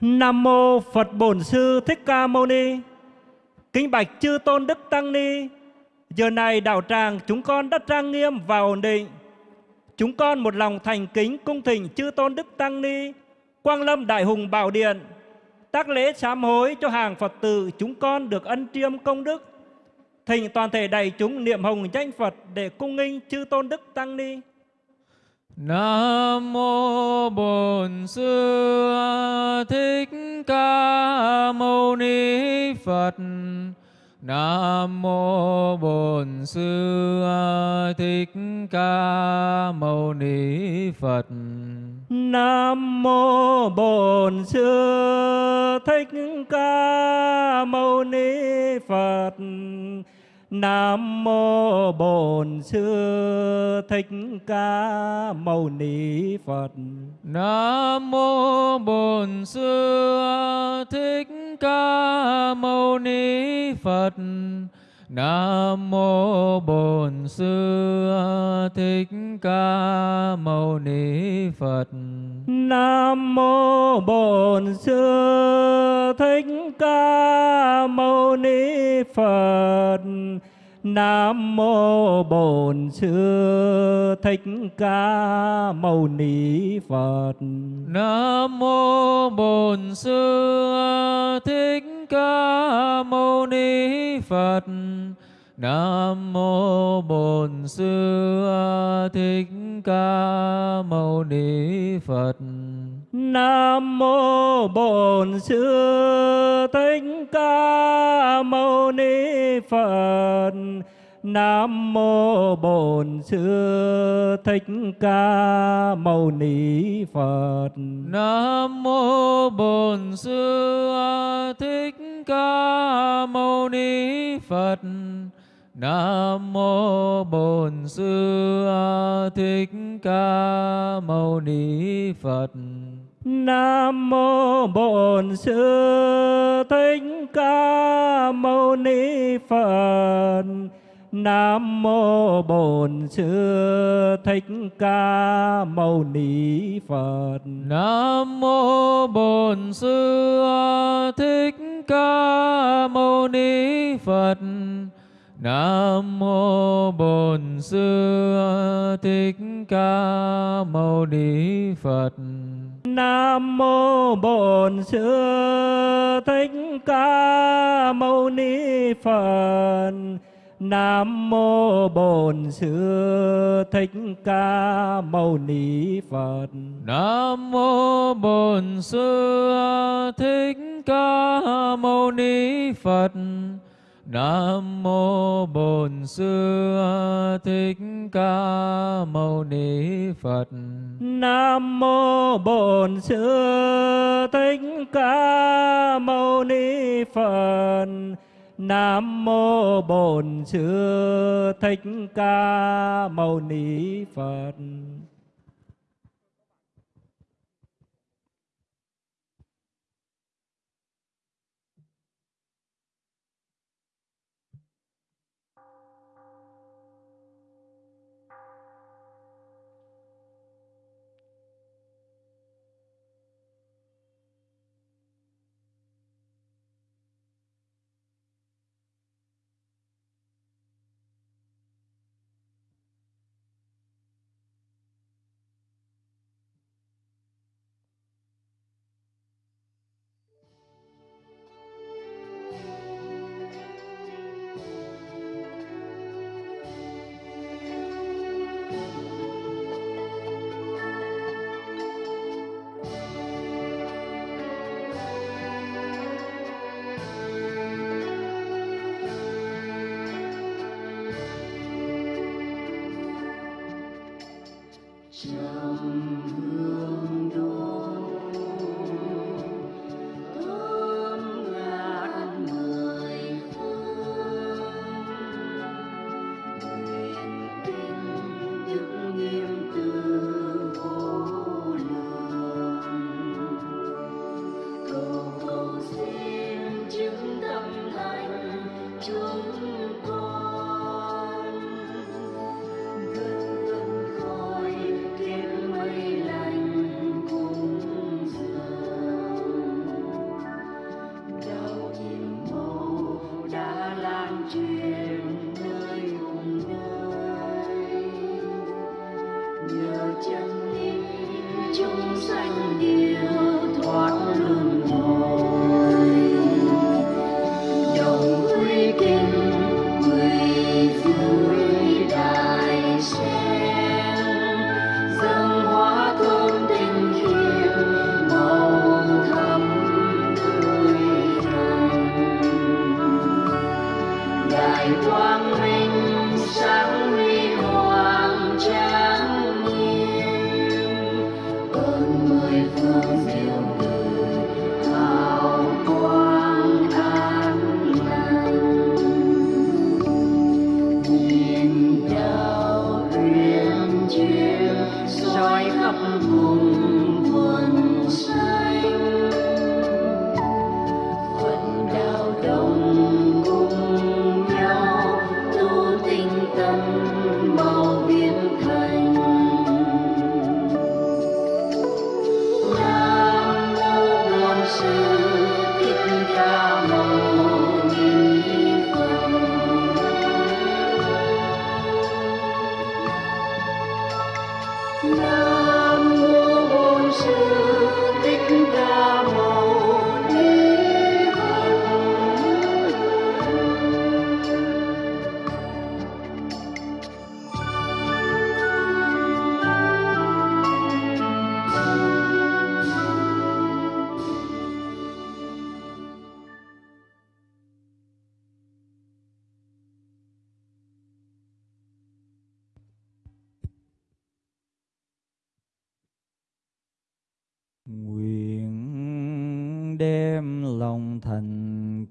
Nam mô Phật Bổn Sư Thích Ca Mâu Ni. Kính bạch chư tôn đức tăng ni. Giờ này đạo tràng chúng con đã trang nghiêm và ổn định. Chúng con một lòng thành kính cung thỉnh chư tôn đức tăng ni, Quang Lâm Đại Hùng Bảo Điện, tác lễ sám hối cho hàng Phật tử chúng con được ân triêm công đức. Thỉnh toàn thể đại chúng niệm hồng danh Phật để cung nghinh chư tôn đức tăng ni. Nam mô Bổn Sư Thích Ca Mâu Ni Phật. Nam mô Bổn Sư Thích Ca Mâu Ni Phật. Nam mô Bổn Sư Thích Ca Mâu Ni Phật. Nam mô Bổn Sư Thích Ca Mâu Ni Phật. Nam mô Bổn Sư Thích Ca Mâu Ni Phật. Nam mô Bổn Sư Thích Ca Mâu Ni Phật. Nam mô Bổn Sư Thích Ca Mâu Ni Phật. Nam mô Bổn Sư Thích Ca Mâu Ni Phật. Nam mô Bổn Sư Thích Ca Mâu Ni Phật. Nam mô Bổn Sư Thích Ca Mâu Ni Phật. Nam mô Bổn Sư Thích Ca Mâu Ni Phật. Nam mô Bổn Sư Thích Ca Mâu Ni Phật. Nam mô Bổn Sư Thích Ca Mâu Ni Phật. Nam mô Bổn Sư Thích Ca Mâu Ni Phật. Nam mô Bổn Sư Thích Ca Mâu Ni Phật. Nam mô Bổn Sư Thích Ca Mâu Ni Phật. Nam mô Bổn Sư Thích Ca Mâu Ni Phật. Nam mô Bổn Sư Thích Ca Mâu Ni Phật. Nam mô Bổn Sư Thích Ca Mâu Ni Phật. Nam mô Bổn Sư Thích Ca Mâu Ni Phật. Nam mô Bổn Sư Thích Ca Mâu Ni Phật. Nam mô Bổn Sư Thích Ca Mâu Ni Phật. Nam mô Bổn Sư Thích Ca Mâu Ni Phật. Nam mô Bổn Sư Thích Ca Mâu Ni Phật.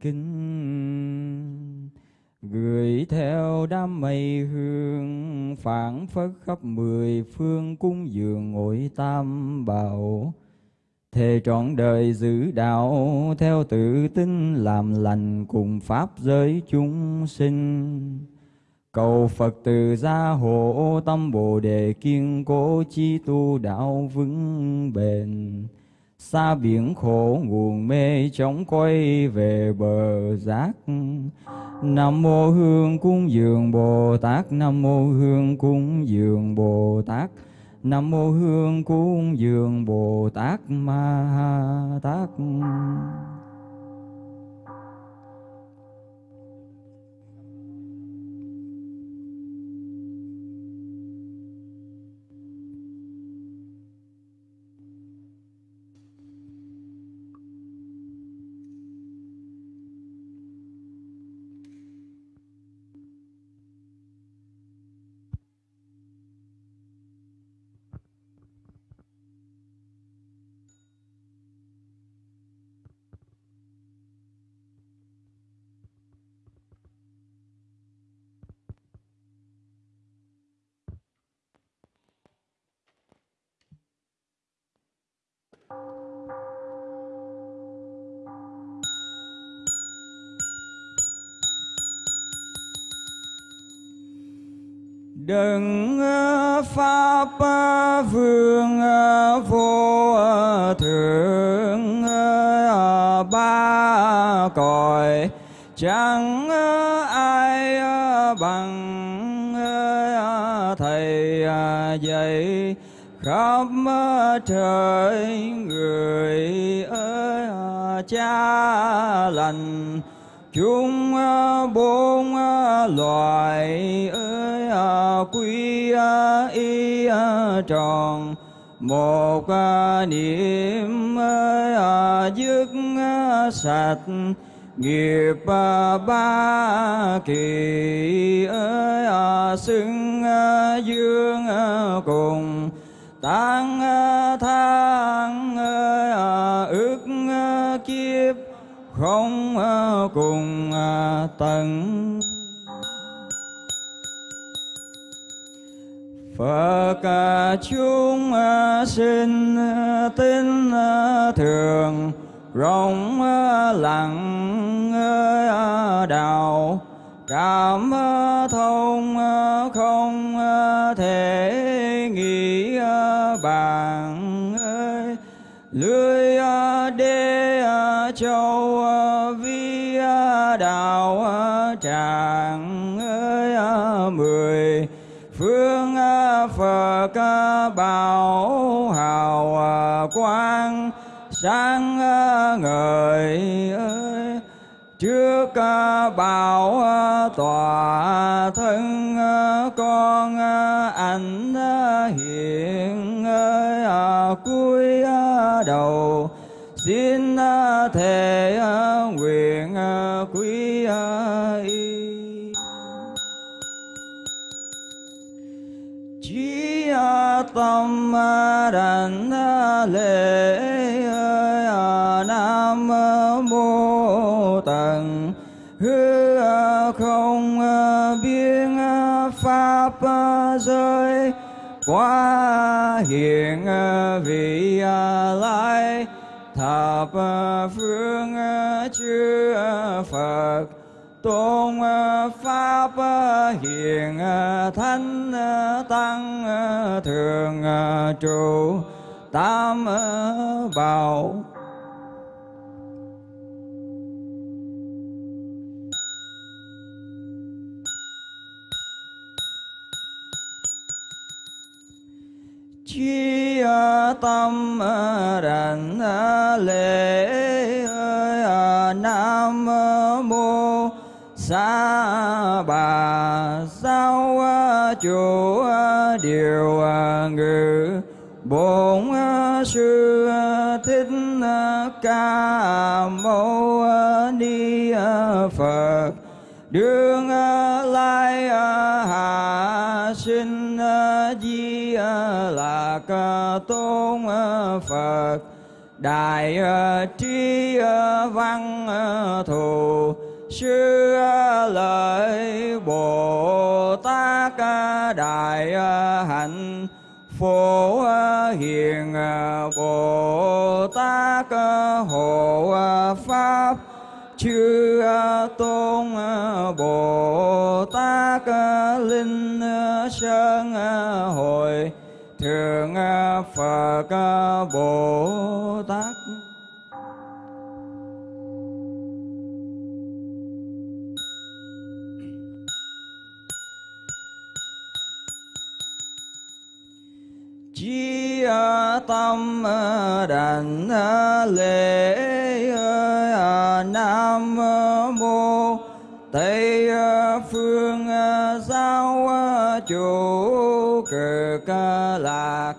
Kinh gửi theo đám mây hương, phảng phất khắp mười phương cung dường ngồi tam bảo thề trọn đời giữ đạo theo tự tin, làm lành cùng pháp giới chúng sinh Cầu Phật từ gia hộ tâm Bồ đề kiên cố chi tu đạo vững bền. Xa biển khổ nguồn mê chóng quay về bờ giác. Nam mô Hương cúng dường Bồ Tát, Nam mô Hương cúng dường Bồ Tát. Nam mô Hương cúng dường Bồ Tát Ma Ha Tát. Đừng ờ, pháp ờ, vương ờ, vô thượng ba cõi chẳng ai bằng thầy dạy. Khắp trời người ơi cha lành. Chúng bốn loài ơi quy y tròn, một à, niệm à, à, dứt sạch, nghiệp ba, kỳ xưng dương cùng, tăng thang ước kiếp, không cùng tận Phật chúng sinh tin, thường, rộng, lặng đạo cảm thông, không thể nghĩ bàn ơi. Lưới đê châu tràng bảo hào quang sáng ngời ơi. Trước bảo tòa thân con anh hiện ơi. Cuối đầu xin thề nguyện quý y tâm đảnh lễ nam mô tần hư không à, biên à, pháp à, giới quá hiện vị lai. Thập phương chư phật tôn ờ, pháp ờ, hiền ờ, thánh tăng thường trụ, tam bảo. Chi tâm đảnh lễ nam mô xa bà sao chủ điều ngự bổn sư thích ca mâu ni phật đương lai hạ sinh di lạc tôn phật đại trí văn thù sư lợi bồ tát đại hạnh phổ hiền bồ tát hộ pháp chư tôn bồ tát linh sơn hội thượng phật bồ tát tâm ờ, đảnh ờ, lễ ờ, nam mô tây phương giáo chủ, cực lạc,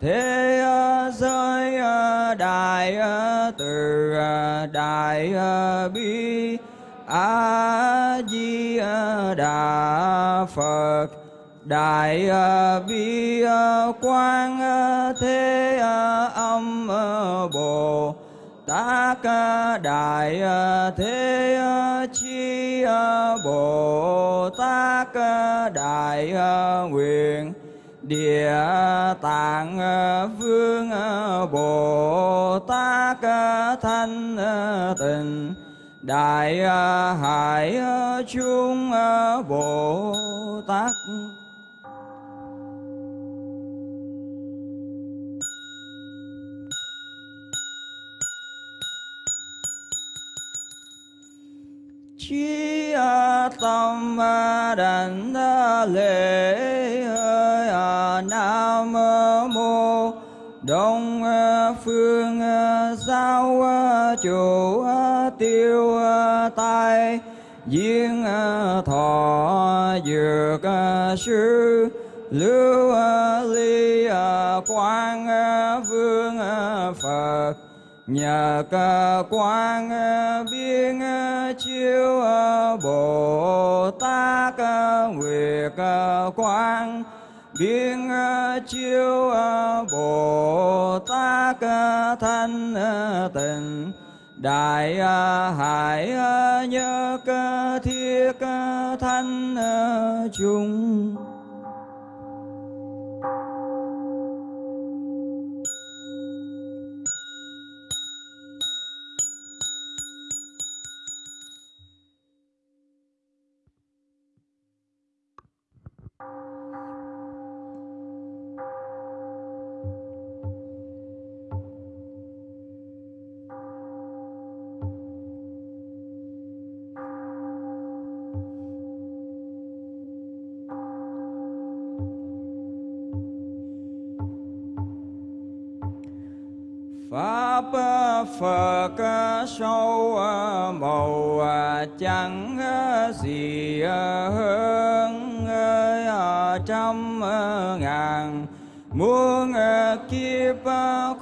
thế giới đại từ đại bi, a di đà phật đại à, bi à, quang à, thế âm bồ tát đại thế chi bồ tát đại nguyện, địa, tạng vương bồ tát thanh tịnh, đại hải chung bồ tát. Chi tâm đảnh lễ à, nam mô đông phương giao chủ tiêu tai diên thọ dược sư lưu ly quang vương phật nhờ ờ, cơ ờ, ờ, quang biên chiếu bồ tát nguyệt quang, biên chiếu bồ tát thanh tịnh, đại hải nhớ thiết thanh chung Phật à, sâu à, màu à, chẳng gì hơn trăm ngàn. Muôn kiếp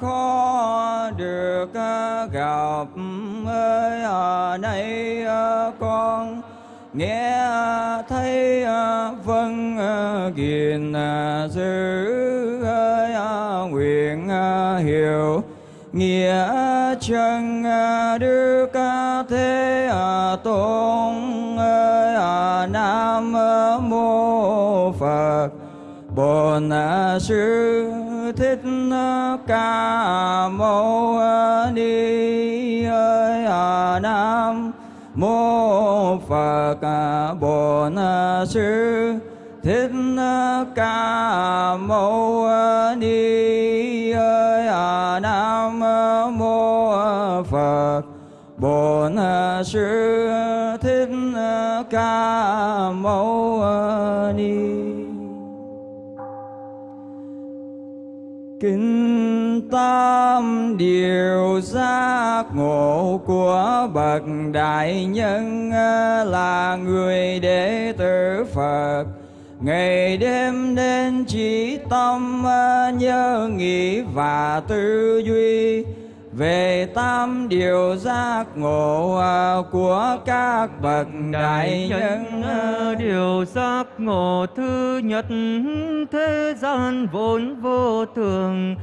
khó được gặp ơi nay con. Nghe thấy vâng gìn giữ ơi nguyện hiểu nghĩa chân à, đức thế tôn ơi à, nam mô phật. Bổn à, sư thích ca mâu ni ơi nam mô phật. Bổn sư thích ca mâu ni ơi nam mô bổn à, sư thích à, ca mâu à, ni. Kinh tam điều giác ngộ của bậc đại nhân là người đệ tử Phật. Ngày đêm nên chỉ tâm nhớ nghĩ và tư duy về tam điều giác ngộ của các bậc đại nhân. điều giác ngộ thứ nhất thế gian vốn vô thường.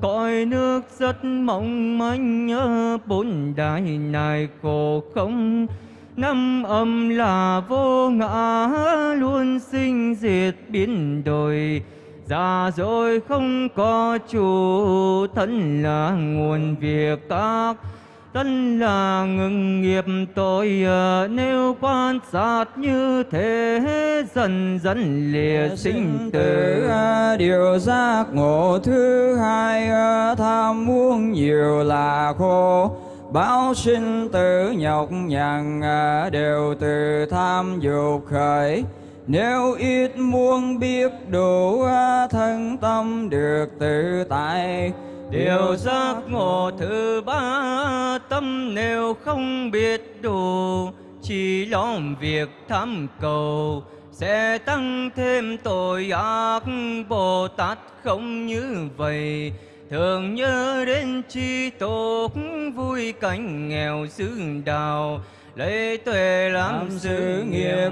Cõi nước rất mong manh nhớ bốn đại này khổ không. Năm âm là vô ngã luôn sinh diệt biến đổi già rồi không có chủ thân là nguồn việc tác. Thân là ngừng nghiệp tội nếu quan sát như thế dần dần lìa sinh tử điều giác ngộ thứ hai tham muốn nhiều là khổ. Báo sinh tử nhọc nhằn đều từ tham dục khởi nếu ít muốn biết đủ thân tâm được tự tại. Điều giác ngộ thứ ba, tâm nếu không biết đủ, Chỉ lo việc tham cầu, Sẽ tăng thêm tội ác Bồ Tát không như vậy. Thường nhớ đến chi tốt Vui cảnh nghèo xứ đạo lấy tuệ làm sự nghiệp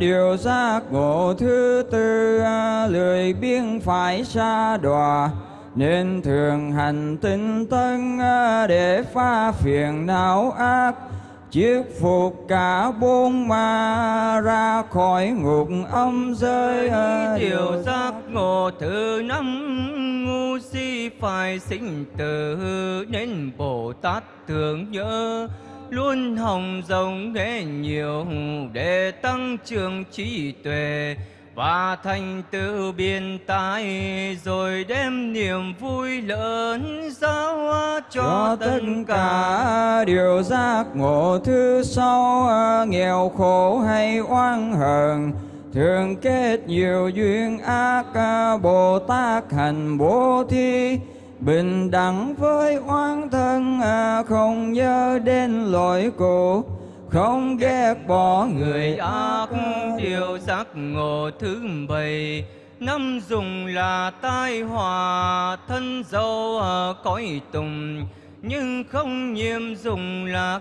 điều giác ngộ thứ tư lười biếng phải xa đọa. Nên thường hành tinh tân để pha phiền não ác. Chiết phục cả bốn ma ra khỏi ngục âm giới điều giác ngộ thứ năm ngu si phải sinh tử. Nên bồ tát thường nhớ luôn hồng rộng nghe nhiều để tăng trưởng trí tuệ và thành tựu biên tai rồi đem niềm vui lớn giao cho, cho tất cả. điều giác ngộ thứ sau nghèo khổ hay oan hờn thường kết nhiều duyên ác bồ tát hành bố thí bình đẳng với oán thân không nhớ đến lỗi cũ không ghét bỏ người ác. điều giác ngộ thứ bảy. Năm dùng là tai họa thân dâu cõi tùng. Nhưng không nhiễm dùng lạc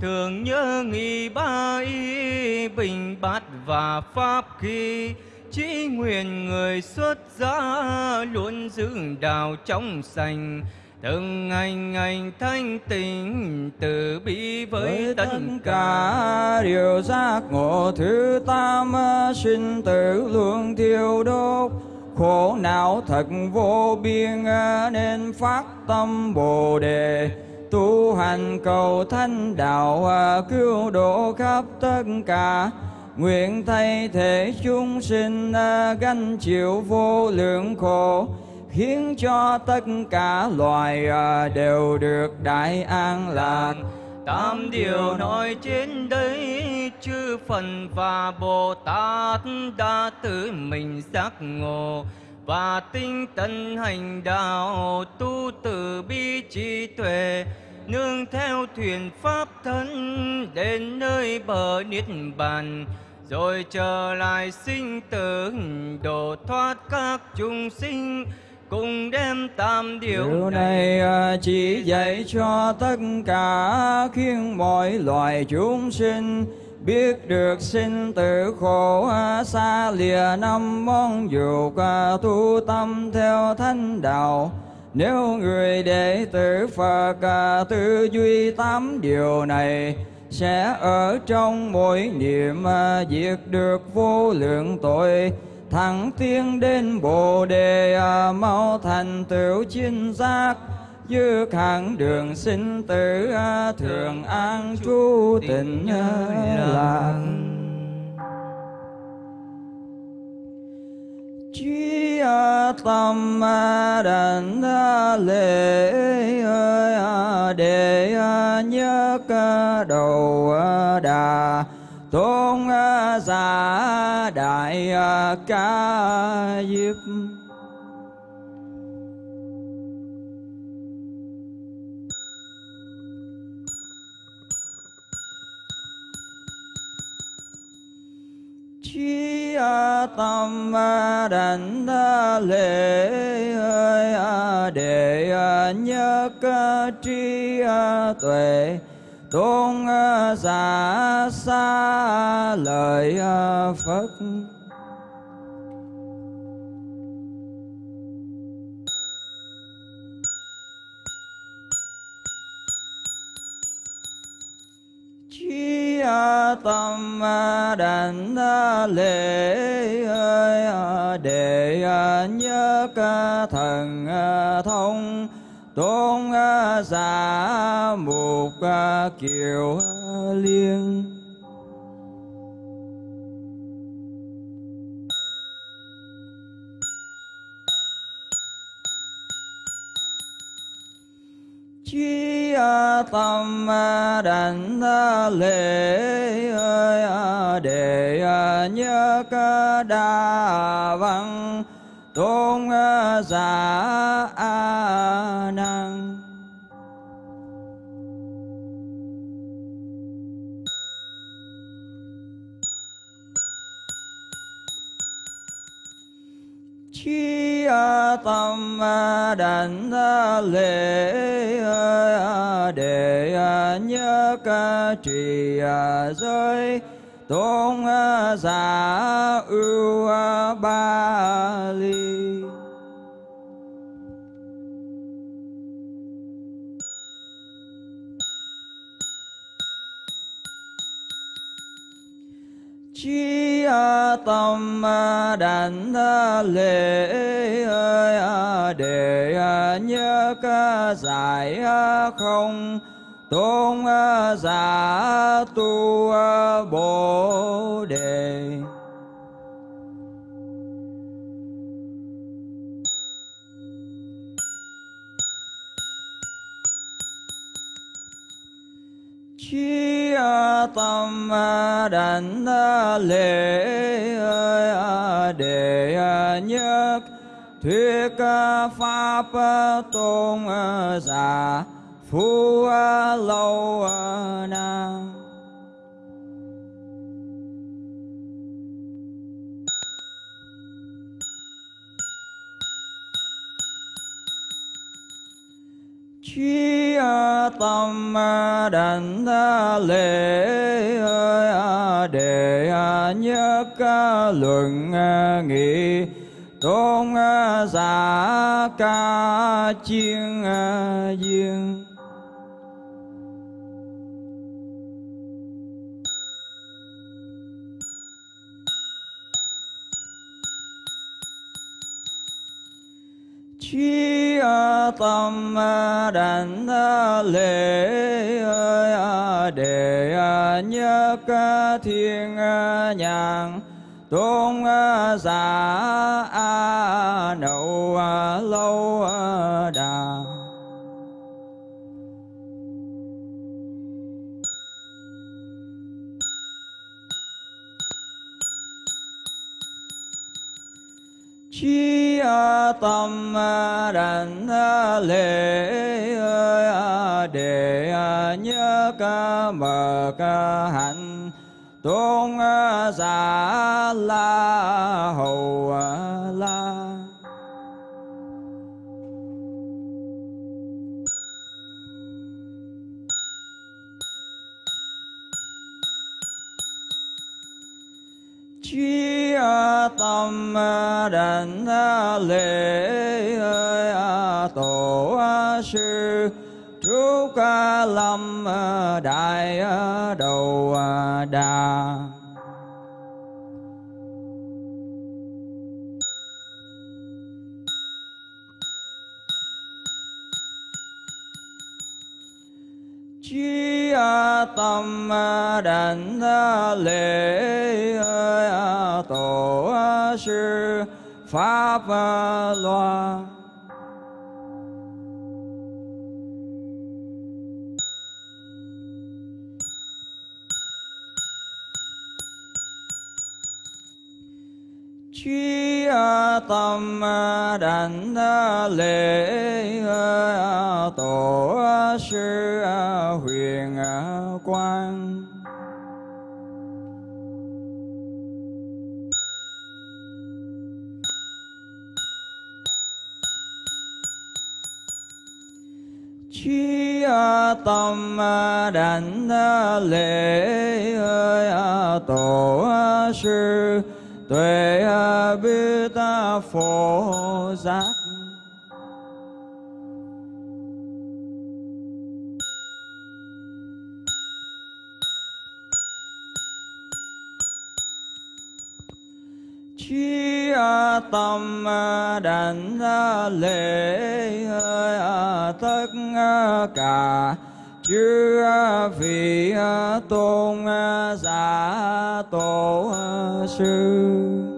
thường nhớ nghĩ ba y bình bát và pháp khi chỉ nguyện người xuất gia luôn giữ đạo trong sành. Từng ngày ngày thanh tịnh từ bi với, với tất cả. điều giác ngộ thứ tam sinh tử luôn thiêu đốt. Khổ não thật vô biên nên phát tâm bồ đề. Tu hành cầu thanh đạo cứu độ khắp tất cả nguyện thay thể chúng sinh gánh chịu vô lượng khổ, khiến cho tất cả loài à, đều được đại an lạc. Tam điều nói trên đây chư phật và Bồ Tát đã tự mình giác ngộ và tinh tấn hành đạo, tu từ bi trí tuệ, nương theo thuyền pháp thân đến nơi bờ niết bàn rồi trở lại sinh tử độ thoát các chúng sinh cùng đem tam điều, Điều này à, chỉ dạy cho tất cả khiến mọi loài chúng sinh biết được sinh tử khổ à, xa lìa năm mong dục à, tu tâm theo thánh đạo. Nếu người đệ tử Phật tư duy tám điều này sẽ ở trong mỗi niệm à, diệt được vô lượng tội. Thẳng tiến đến bồ đề à, mau thành tựu chính giác. Dư khẳng đường sinh tử à, thường an trú tịnh à, lạc tâm đảnh lễ à, để nhớ đầu đà tôn giả đại ca diếp tâm đảnh lễ để nhất tri tuệ tôn giả xa lời phật tâm đảnh lễ để nhớ ca thần thông tôn giả mục kiều liên. Ờ, tâm ờ, đảnh ờ, lễ để nhớ ca đa văn tôn giả a nan trí Ờ, tâm ờ, đảnh ờ, lễ để nhớ ca trì giới. Tôn giả ưu ba ly. Tâm đảnh lễ để nhớ ca giải không tôn giả tu bồ đề. Tâm đảnh lễ à, để nhớ thuyết pháp tôn giả phu lâu nam. Chi tâm đảnh lễ à, để nhớ ca luận à, nghị tôn à, giả ca chiên dương. duyên tâm đảnh lễ để nhớ ca thiên nhạc nhàn tôn giả nậu lâu đà chi tâm đảnh lễ để nhớ ca mờ ca hạnh tôn giả la hầu la chi tâm đảnh lễ à, tổ sư trúc lâm à, đại à, đầu đà. Chi tâm đảnh lễ sư pháp loa. Chi tâm đảnh lễ tổ sư huyền quang. À, tâm à, đảnh à, lễ tổ sư tuệ biết phổ giác chi tâm à, đảnh lễ à, tất à, cả. Chư vị tôn giả tổ sư.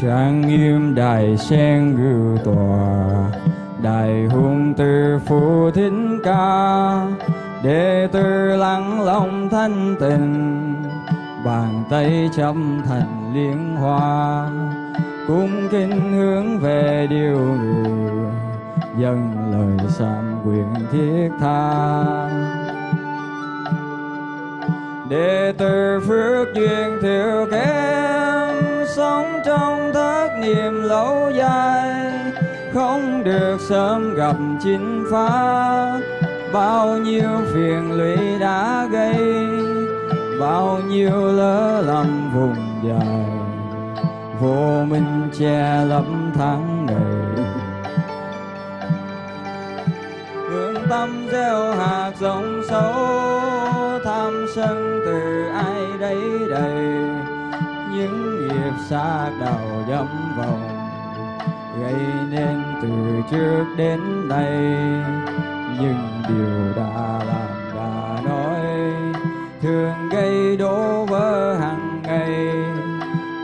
Trang nghiêm đại sen ngự tòa đại hùng từ phụ thính ca, đệ tử lắng lòng thanh tình bàn tay chấm thành liên hoa, cung kính hướng về điều người, dâng lời sám nguyện thiết tha. Đệ tử phước duyên thiếu kém sống trong thất niệm lâu dài. Không được sớm gặp chính pháp bao nhiêu phiền lụy đã gây. Bao nhiêu lỡ lầm vùng dài. Vô minh che lấp tháng ngày. Hướng tâm gieo hạt giống xấu, tham sân từ ai đấy đầy? Những xa đầu dẫm vòng, gây nên từ trước đến nay. Nhưng điều đã làm đã nói, thường gây đổ vỡ hàng ngày.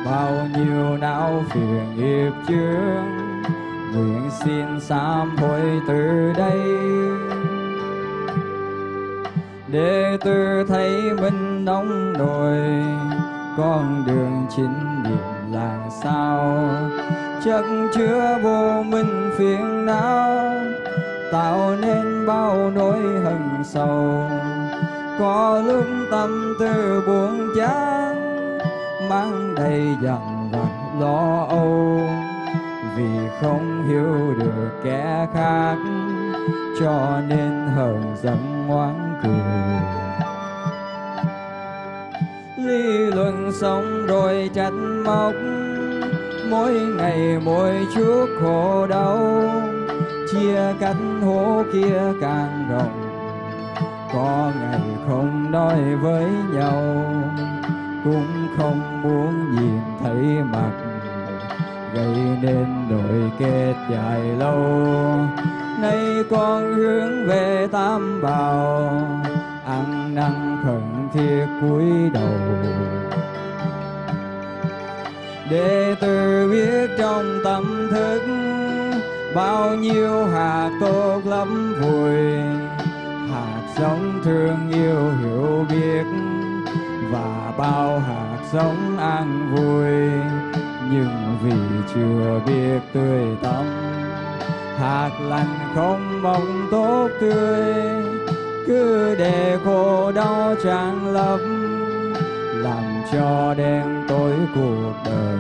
Bao nhiêu não phiền nghiệp chướng, nguyện xin sám hối từ đây. Để từ thấy mình nóng nổi con đường chính điểm là sao? Chắc chứa vô minh phiền não, tạo nên bao nỗi hận sầu. Có lúc tâm tư buồn chán, mang đầy dằn vặt lo âu. Vì không hiểu được kẻ khác, cho nên hờn giận ngoan cười lý luận xong rồi trách móc. Mỗi ngày mỗi chút khổ đau, chia cách hố kia càng rộng. Có ngày không nói với nhau, cũng không muốn nhìn thấy mặt. Gây nên nỗi kết dài lâu, nay con hướng về tam bảo. Ăn năn khẩn thiết cúi đầu. Để từ biết trong tâm thức bao nhiêu hạt tốt lắm vui, hạt giống thương yêu hiểu biết và bao hạt giống an vui. Nhưng vì chưa biết tươi tắm hạt lành không mong tốt tươi cứ để khổ đau tràn lấp, làm cho đen tối cuộc đời.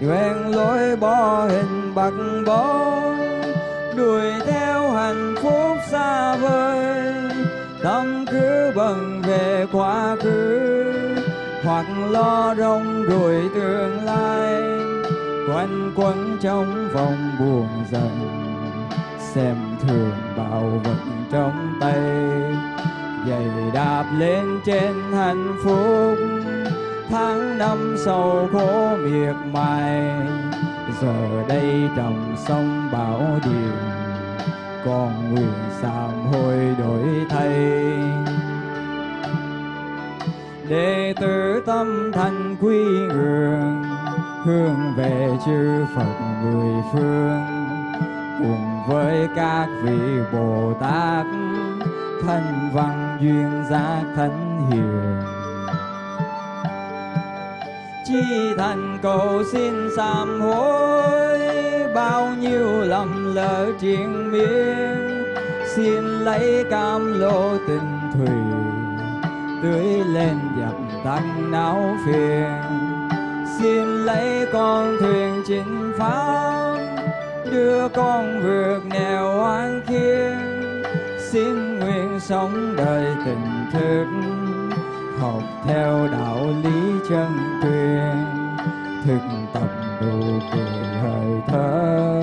Quen lối bỏ hình bạc bóng, đuổi theo hạnh phúc xa vời. Tâm cứ bận về quá khứ, hoặc lo rong đuổi tương lai. Quanh quẩn trong vòng buồn dần xem thường bao vật trong tay. Giày đạp lên trên hạnh phúc, tháng năm sầu khổ miệt mài. Giờ đây trồng sông bão điều còn nguyện sám hối đổi thay. Đệ tử tâm thành quy ngưỡng, hướng về chư Phật mười phương, cùng với các vị Bồ Tát thân văn duyên giác thánh hiền. Chi thành cầu xin sám hối, bao nhiêu lầm lỡ triền miên. Xin lấy cam lô tình thủy, tưới lên dập tắt não phiền. Xin lấy con thuyền chinh pháp đưa con vượt nghèo oan khiên, xin nguyện sống đời tình thức, học theo đạo lý chân truyền. Thực tập đủ cười hơi thở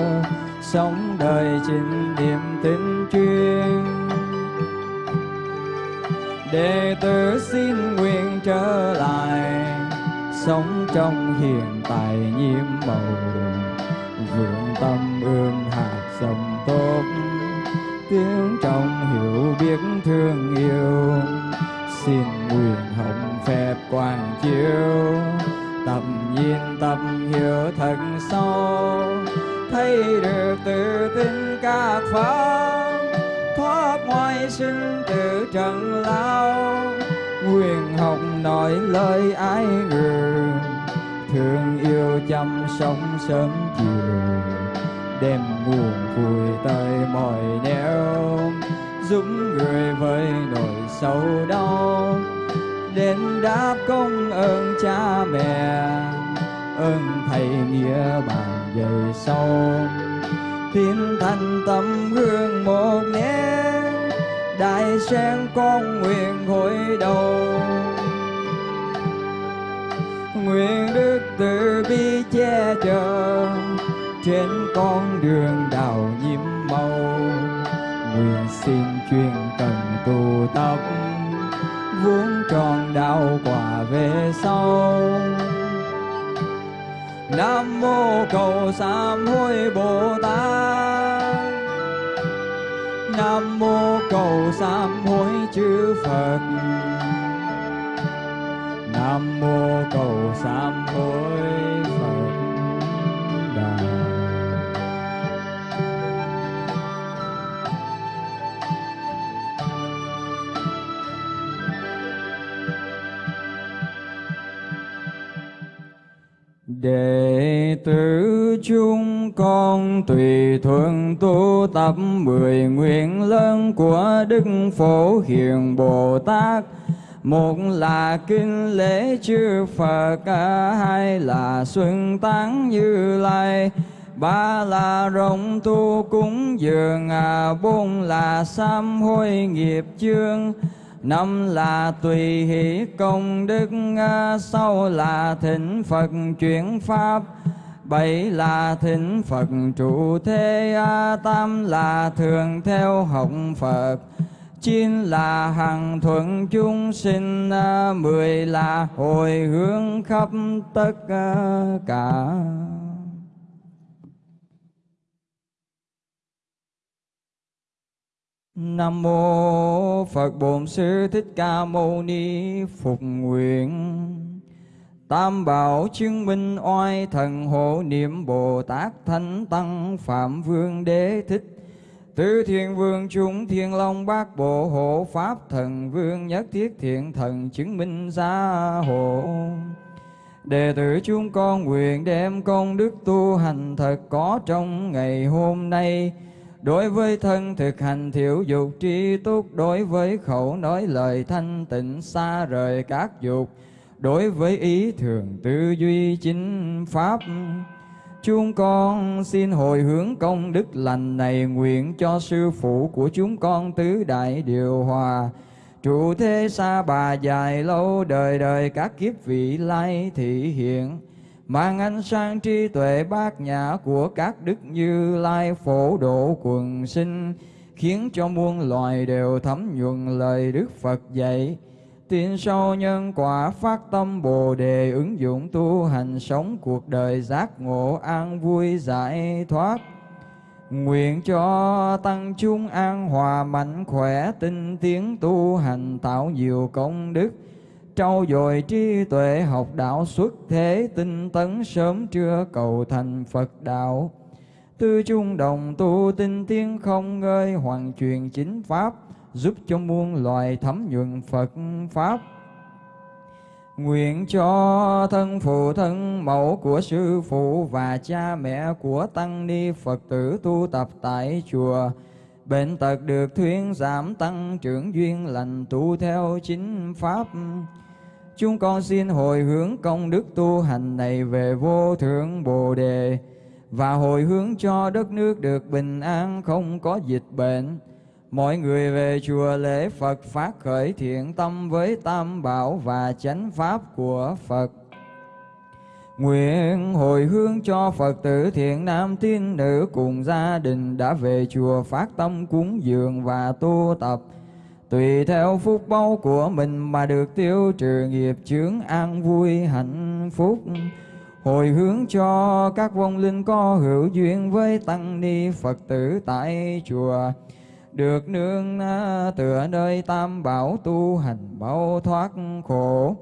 sống đời chính niệm tin chuyên. Đệ tử xin nguyện trở lại, sống trong hiện tại nhiệm màu thương yêu. Xin nguyện hồng phép quang chiếu. Tầm nhìn tâm hiểu thật sâu. Thấy được tự tin các pháp thoát ngoài sinh tử trần lao. Nguyện học nói lời ái người thương yêu chăm sống sớm chiều. Đem nguồn vui tới mọi nẻo giúp người với nỗi sâu đau. Đến đáp công ơn cha mẹ, ơn thầy nghĩa bàn về sau. Tin thành tâm hương một nén đại sen con nguyện hồi đầu. Nguyện đức từ bi che chở, trên con đường đào chuyện cần tu tập. Vuông tròn đạo quả về sau. Nam mô cầu sám hối bồ tát. Nam mô cầu sám hối chư phật. Nam mô cầu sám hối Đệ tử chúng con tùy thuận tu tập mười nguyện lớn của Đức Phổ Hiền Bồ Tát. Một là kinh lễ chư Phật, hai là xuân tán như lai, ba là rộng tu cúng dường, bốn là sám hối nghiệp chương, năm là tùy hỷ công đức à, sau là thỉnh phật chuyển pháp. Bảy là thỉnh Phật trụ thế a tam là thường theo học Phật. Chín là hằng thuận chúng sinh à, mười là hồi hướng khắp tất cả. Nam mô Phật Bổn Sư Thích Ca Mâu Ni Phục nguyện. Tam bảo chứng minh oai thần hộ niệm Bồ Tát Thánh Tăng Phạm Vương Đế Thích. Tứ Thiên Vương chúng Thiên Long Bát Bộ Hộ Pháp Thần Vương Nhất Thiết Thiện Thần chứng minh gia hộ. Đệ tử chúng con nguyện đem công đức tu hành thật có trong ngày hôm nay. Đối với thân thực hành thiểu dục tri túc, Đối với khẩu nói lời thanh tịnh xa rời các dục, Đối với ý thường tư duy chính pháp, Chúng con xin hồi hướng công đức lành này Nguyện cho sư phụ của chúng con tứ đại điều hòa. Trụ thế xa bà dài lâu đời đời các kiếp vị lai thị hiện mang ánh sáng trí tuệ bát nhã của các đức như lai phổ độ quần sinh, khiến cho muôn loài đều thấm nhuần lời đức phật dạy. Tin sâu nhân quả phát tâm bồ đề ứng dụng tu hành sống cuộc đời giác ngộ an vui giải thoát. Nguyện cho tăng chúng an hòa mạnh khỏe tinh tiến tu hành tạo nhiều công đức trau dồi trí tuệ, học đạo xuất thế, tinh tấn sớm trưa cầu thành Phật đạo. Tư chung đồng tu tinh tiến không ngơi, hoàn truyền chính pháp, giúp cho muôn loài thấm nhuận Phật pháp. Nguyện cho thân phụ thân mẫu của sư phụ và cha mẹ của tăng ni Phật tử tu tập tại chùa. Bệnh tật được thuyên giảm tăng trưởng duyên lành tu theo chính pháp. Chúng con xin hồi hướng công đức tu hành này về vô thượng Bồ Đề và hồi hướng cho đất nước được bình an, không có dịch bệnh. Mọi người về chùa lễ Phật phát khởi thiện tâm với tam bảo và chánh pháp của Phật. Nguyện hồi hướng cho Phật tử thiện nam tín nữ cùng gia đình đã về chùa phát tâm cúng dường và tu tập Tùy theo phúc báu của mình mà được tiêu trừ nghiệp chướng an vui hạnh phúc. Hồi hướng cho các vong linh có hữu duyên với tăng ni Phật tử tại chùa. Được nương tựa nơi tam bảo tu hành bao thoát khổ.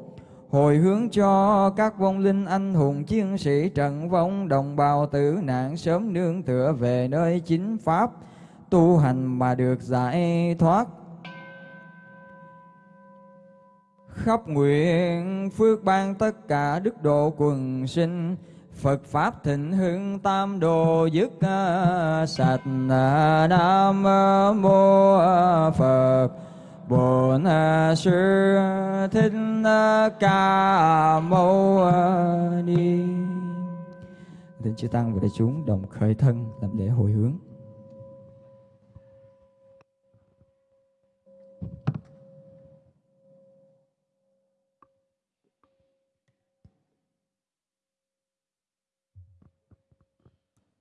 Hồi hướng cho các vong linh anh hùng chiến sĩ trận vong đồng bào tử nạn sớm nương tựa về nơi chính pháp tu hành mà được giải thoát. Khắp nguyện phước ban tất cả đức độ quần sinh. Phật Pháp thịnh hưng tam đồ dứt à, sạch à, Nam à, Mô Phật. Bổn Sư Thích Ca Mâu Ni. Thỉnh chư Tăng và đại chúng đồng khởi thân làm lễ hồi hướng.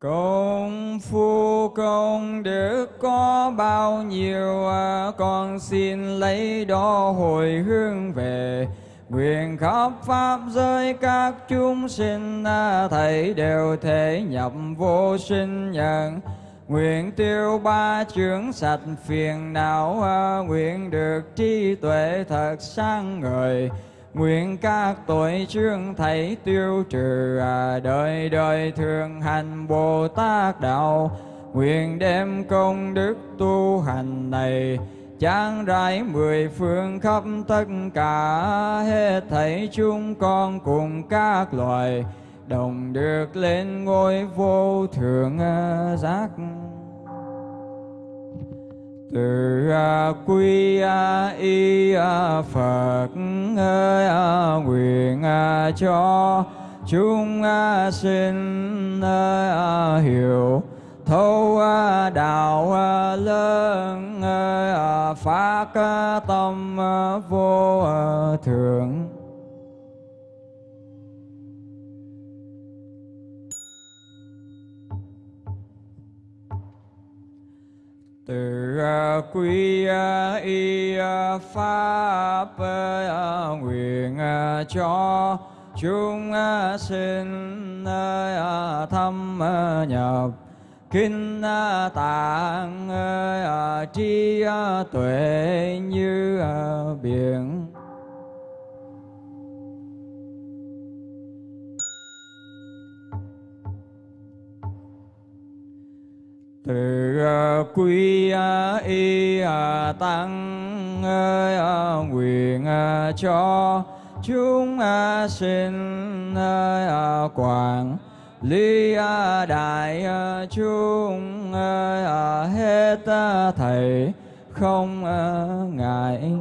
Công phu, công đức có bao nhiêu à? Con xin lấy đó hồi hướng về. Nguyện khắp Pháp giới các chúng sinh à, Thầy đều thể nhập vô sinh nhận Nguyện tiêu ba chướng sạch phiền não à, Nguyện được trí tuệ thật sáng ngời. Nguyện các tội chương thầy tiêu trừ à, đời đời thường hành Bồ Tát đạo. Nguyện đem công đức tu hành này Trang rải mười phương khắp tất cả. Hết thảy chúng con cùng các loài Đồng được lên ngôi vô thượng à, giác từ à, quy à, y à, phật nguyện cho chúng sinh hiểu thấu đạo lớn phát tâm vô thượng. Từ à, quy à, y à, pháp nguyện cho chúng sinh thâm nhập kinh tạng à, tri tuệ như biển. Từ quý quy ờ, y ờ, tăng nguyện cho chúng sinh quảng. Ly đại chúng hết thầy, không ngại.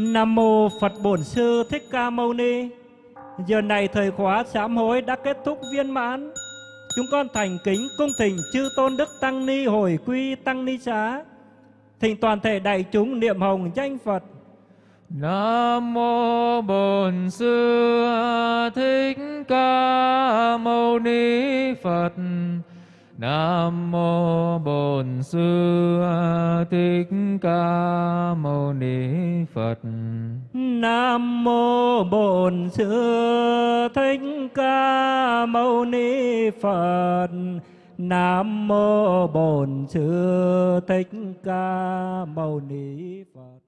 Nam mô Phật Bổn Sư Thích Ca Mâu Ni. Giờ này thời khóa sám hối đã kết thúc viên mãn. Chúng con thành kính cung thỉnh chư tôn đức tăng ni hồi quy tăng ni xá. Thỉnh toàn thể đại chúng niệm hồng danh Phật. Nam mô Bổn Sư Thích Ca Mâu Ni Phật. Nam mô Bổn Sư Thích Ca Mâu Ni Phật. Nam mô Bổn Sư Thích Ca Mâu Ni Phật. Nam mô Bổn Sư Thích Ca Mâu Ni Phật.